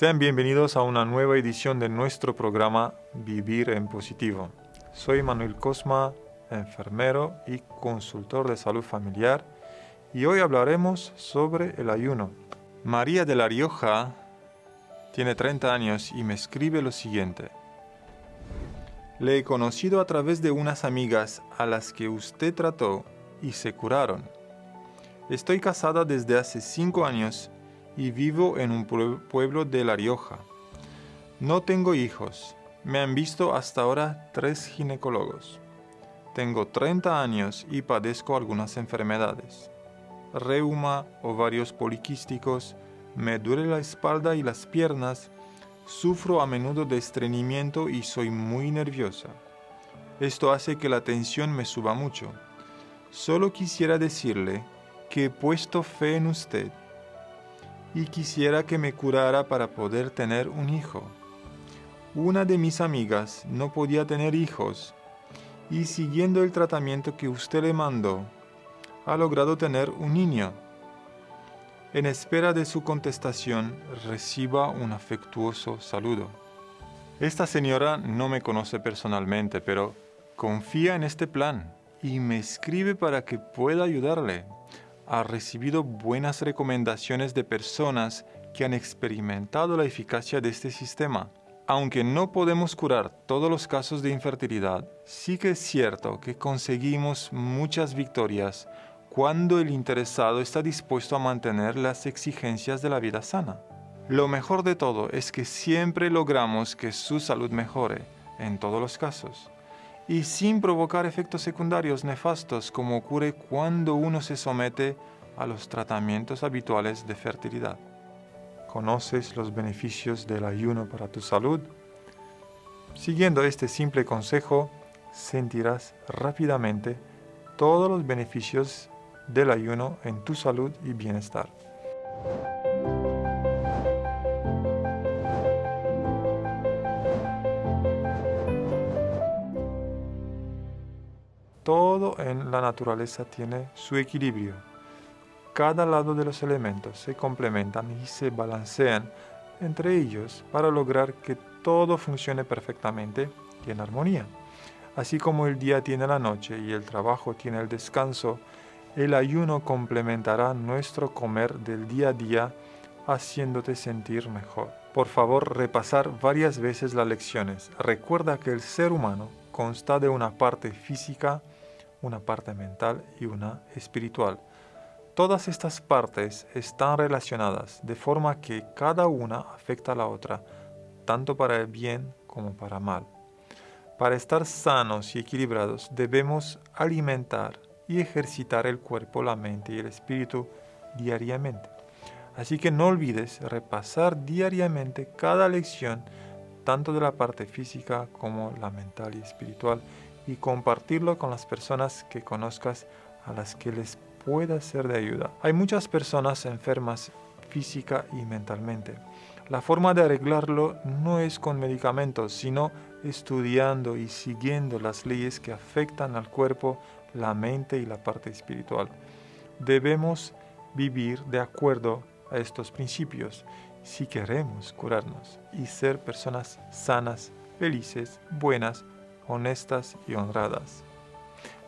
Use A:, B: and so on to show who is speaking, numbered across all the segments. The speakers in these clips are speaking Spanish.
A: Sean bienvenidos a una nueva edición de nuestro programa Vivir en Positivo. Soy Manuel Cosma, enfermero y consultor de salud familiar, y hoy hablaremos sobre el ayuno. María de La Rioja tiene 30 años y me escribe lo siguiente. Le he conocido a través de unas amigas a las que usted trató y se curaron. Estoy casada desde hace 5 años y vivo en un pueblo de La Rioja. No tengo hijos. Me han visto hasta ahora tres ginecólogos. Tengo 30 años y padezco algunas enfermedades. Reuma, ovarios poliquísticos, me duele la espalda y las piernas, sufro a menudo de estreñimiento y soy muy nerviosa. Esto hace que la tensión me suba mucho. Solo quisiera decirle que he puesto fe en usted y quisiera que me curara para poder tener un hijo. Una de mis amigas no podía tener hijos y siguiendo el tratamiento que usted le mandó, ha logrado tener un niño. En espera de su contestación, reciba un afectuoso saludo. Esta señora no me conoce personalmente, pero confía en este plan y me escribe para que pueda ayudarle. Ha recibido buenas recomendaciones de personas que han experimentado la eficacia de este sistema. Aunque no podemos curar todos los casos de infertilidad, sí que es cierto que conseguimos muchas victorias cuando el interesado está dispuesto a mantener las exigencias de la vida sana. Lo mejor de todo es que siempre logramos que su salud mejore, en todos los casos, y sin provocar efectos secundarios nefastos como ocurre cuando uno se somete a los tratamientos habituales de fertilidad. ¿Conoces los beneficios del ayuno para tu salud? Siguiendo este simple consejo, sentirás rápidamente todos los beneficios del ayuno en tu salud y bienestar. Todo en la naturaleza tiene su equilibrio. Cada lado de los elementos se complementan y se balancean entre ellos para lograr que todo funcione perfectamente y en armonía. Así como el día tiene la noche y el trabajo tiene el descanso, el ayuno complementará nuestro comer del día a día haciéndote sentir mejor. Por favor, repasar varias veces las lecciones. Recuerda que el ser humano consta de una parte física, una parte mental y una espiritual. Todas estas partes están relacionadas de forma que cada una afecta a la otra, tanto para el bien como para mal. Para estar sanos y equilibrados debemos alimentar y ejercitar el cuerpo, la mente y el espíritu diariamente. Así que no olvides repasar diariamente cada lección, tanto de la parte física como la mental y espiritual, y compartirlo con las personas que conozcas a las que les pueda ser de ayuda. Hay muchas personas enfermas física y mentalmente. La forma de arreglarlo no es con medicamentos, sino estudiando y siguiendo las leyes que afectan al cuerpo la mente y la parte espiritual. Debemos vivir de acuerdo a estos principios si queremos curarnos y ser personas sanas, felices, buenas, honestas y honradas.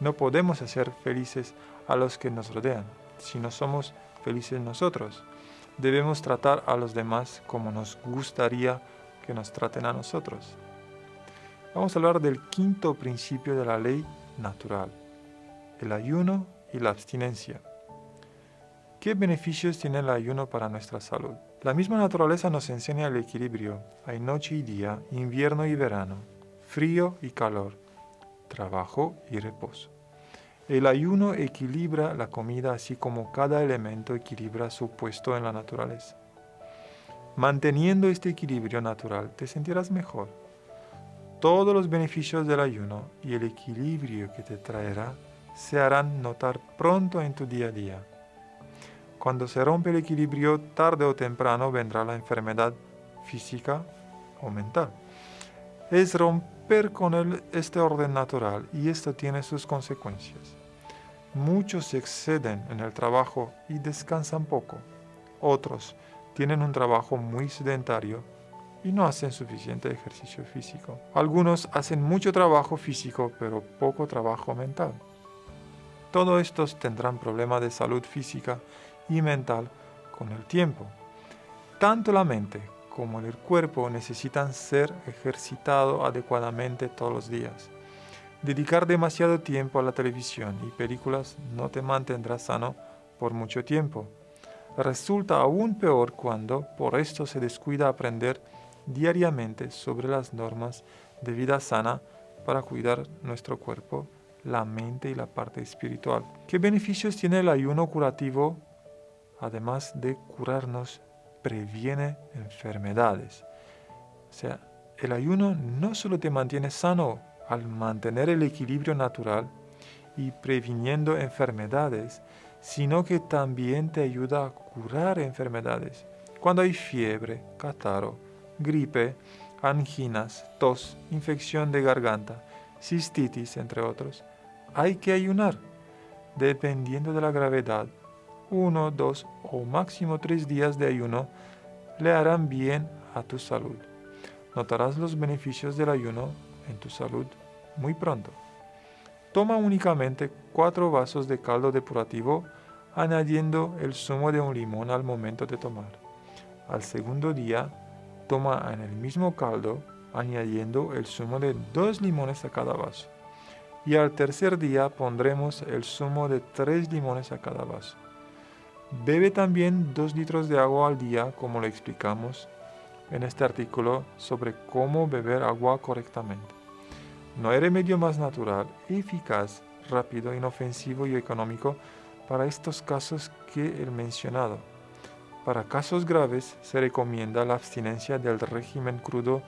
A: No podemos hacer felices a los que nos rodean si no somos felices nosotros. Debemos tratar a los demás como nos gustaría que nos traten a nosotros. Vamos a hablar del quinto principio de la ley natural el ayuno y la abstinencia. ¿Qué beneficios tiene el ayuno para nuestra salud? La misma naturaleza nos enseña el equilibrio. Hay noche y día, invierno y verano, frío y calor, trabajo y reposo. El ayuno equilibra la comida así como cada elemento equilibra su puesto en la naturaleza. Manteniendo este equilibrio natural te sentirás mejor. Todos los beneficios del ayuno y el equilibrio que te traerá se harán notar pronto en tu día a día. Cuando se rompe el equilibrio, tarde o temprano vendrá la enfermedad física o mental. Es romper con este orden natural y esto tiene sus consecuencias. Muchos exceden en el trabajo y descansan poco. Otros tienen un trabajo muy sedentario y no hacen suficiente ejercicio físico. Algunos hacen mucho trabajo físico pero poco trabajo mental. Todos estos tendrán problemas de salud física y mental con el tiempo. Tanto la mente como el cuerpo necesitan ser ejercitados adecuadamente todos los días. Dedicar demasiado tiempo a la televisión y películas no te mantendrá sano por mucho tiempo. Resulta aún peor cuando por esto se descuida aprender diariamente sobre las normas de vida sana para cuidar nuestro cuerpo, la mente y la parte espiritual. ¿Qué beneficios tiene el ayuno curativo? Además de curarnos, previene enfermedades. O sea, el ayuno no solo te mantiene sano al mantener el equilibrio natural y previniendo enfermedades, sino que también te ayuda a curar enfermedades. Cuando hay fiebre, catarro, gripe, anginas, tos, infección de garganta, cistitis, entre otros, hay que ayunar. Dependiendo de la gravedad, uno, dos o máximo tres días de ayuno le harán bien a tu salud. Notarás los beneficios del ayuno en tu salud muy pronto. Toma únicamente cuatro vasos de caldo depurativo añadiendo el zumo de un limón al momento de tomar. Al segundo día, toma en el mismo caldo añadiendo el zumo de dos limones a cada vaso. Y al tercer día pondremos el zumo de tres limones a cada vaso. Bebe también dos litros de agua al día, como lo explicamos en este artículo sobre cómo beber agua correctamente. No hay remedio más natural, eficaz, rápido, inofensivo y económico para estos casos que el mencionado. Para casos graves se recomienda la abstinencia del régimen crudo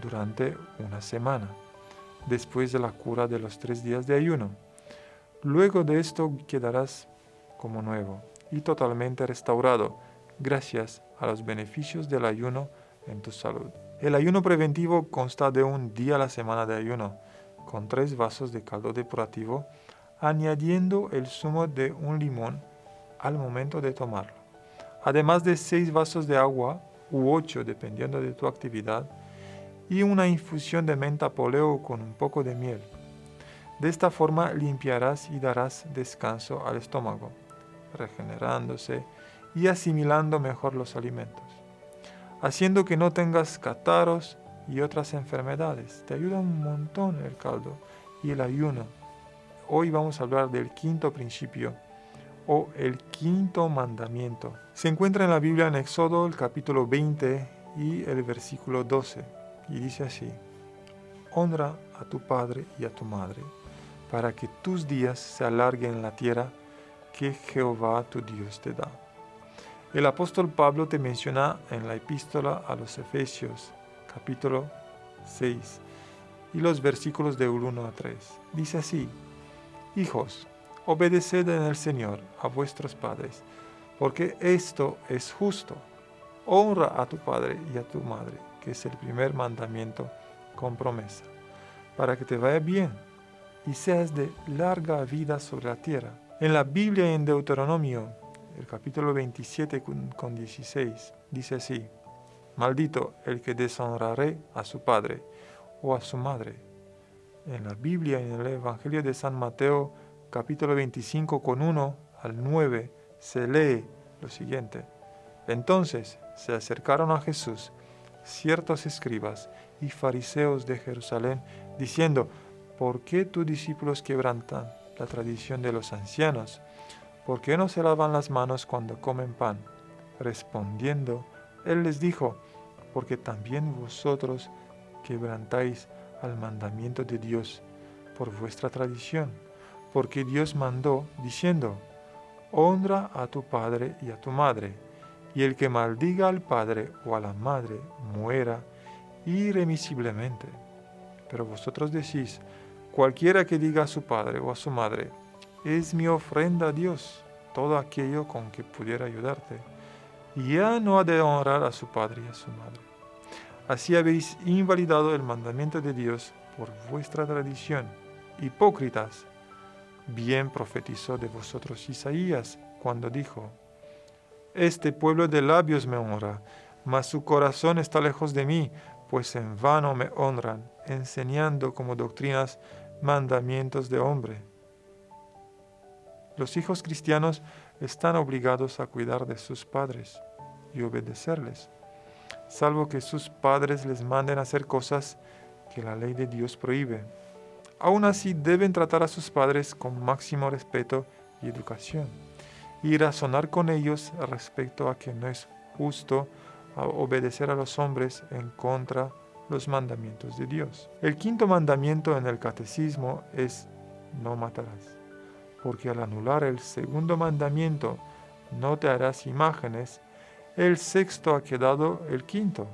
A: durante una semana, después de la cura de los tres días de ayuno. Luego de esto quedarás como nuevo y totalmente restaurado gracias a los beneficios del ayuno en tu salud. El ayuno preventivo consta de un día a la semana de ayuno, con tres vasos de caldo depurativo, añadiendo el zumo de un limón al momento de tomarlo además de seis vasos de agua u ocho dependiendo de tu actividad, y una infusión de menta poleo con un poco de miel. De esta forma limpiarás y darás descanso al estómago, regenerándose y asimilando mejor los alimentos, haciendo que no tengas catarros y otras enfermedades. Te ayuda un montón el caldo y el ayuno. Hoy vamos a hablar del quinto principio o el quinto mandamiento. Se encuentra en la Biblia en Éxodo el capítulo 20 y el versículo 12 y dice así, honra a tu padre y a tu madre para que tus días se alarguen en la tierra que Jehová tu Dios te da. El apóstol Pablo te menciona en la epístola a los Efesios capítulo 6 y los versículos de 1 a 3. Dice así, Hijos, obedeced en el Señor a vuestros padres, porque esto es justo. Honra a tu padre y a tu madre, que es el primer mandamiento con promesa, para que te vaya bien y seas de larga vida sobre la tierra. En la Biblia en Deuteronomio, el capítulo 27 con 16, dice así, Maldito el que deshonraré a su padre o a su madre. En la Biblia, en el Evangelio de San Mateo, capítulo 25 con 1 al 9 se lee lo siguiente. Entonces se acercaron a Jesús ciertos escribas y fariseos de Jerusalén, diciendo, ¿por qué tus discípulos quebrantan la tradición de los ancianos? ¿Por qué no se lavan las manos cuando comen pan? Respondiendo, él les dijo, porque también vosotros quebrantáis al mandamiento de Dios por vuestra tradición porque Dios mandó, diciendo, honra a tu padre y a tu madre, y el que maldiga al padre o a la madre muera irremisiblemente. Pero vosotros decís, cualquiera que diga a su padre o a su madre, es mi ofrenda a Dios, todo aquello con que pudiera ayudarte, ya no ha de honrar a su padre y a su madre. Así habéis invalidado el mandamiento de Dios por vuestra tradición. Hipócritas, Bien profetizó de vosotros Isaías cuando dijo, Este pueblo de labios me honra, mas su corazón está lejos de mí, pues en vano me honran, enseñando como doctrinas mandamientos de hombre. Los hijos cristianos están obligados a cuidar de sus padres y obedecerles, salvo que sus padres les manden hacer cosas que la ley de Dios prohíbe. Aún así deben tratar a sus padres con máximo respeto y educación y razonar con ellos respecto a que no es justo obedecer a los hombres en contra los mandamientos de Dios. El quinto mandamiento en el catecismo es no matarás, porque al anular el segundo mandamiento, no te harás imágenes, el sexto ha quedado el quinto.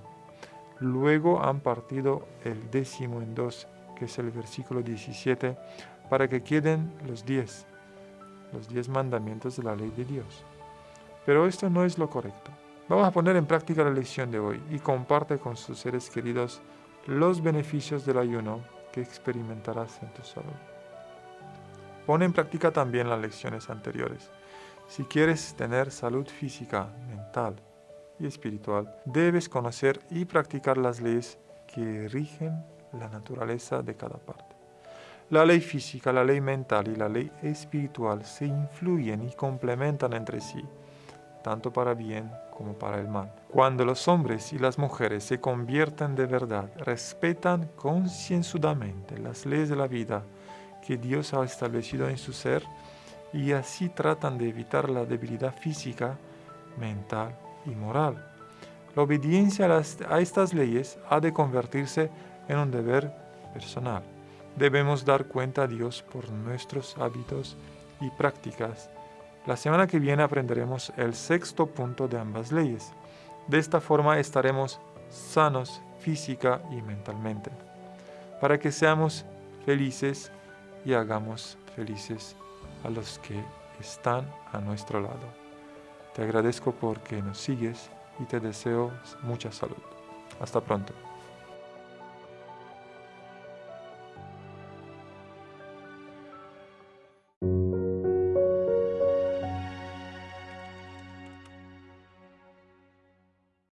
A: Luego han partido el décimo en dos, que es el versículo 17, para que queden los diez los diez mandamientos de la ley de Dios. Pero esto no es lo correcto. Vamos a poner en práctica la lección de hoy y comparte con sus seres queridos los beneficios del ayuno que experimentarás en tu salud. Pon en práctica también las lecciones anteriores. Si quieres tener salud física, mental y espiritual, debes conocer y practicar las leyes que rigen la naturaleza de cada parte. La ley física, la ley mental y la ley espiritual se influyen y complementan entre sí, tanto para bien como para el mal. Cuando los hombres y las mujeres se convierten de verdad, respetan concienzudamente las leyes de la vida que Dios ha establecido en su ser y así tratan de evitar la debilidad física, mental y moral. La obediencia a, a estas leyes ha de convertirse en un deber personal debemos dar cuenta a Dios por nuestros hábitos y prácticas. La semana que viene aprenderemos el sexto punto de ambas leyes. De esta forma estaremos sanos física y mentalmente, para que seamos felices y hagamos felices a los que están a nuestro lado. Te agradezco porque nos sigues y te deseo mucha salud. Hasta pronto.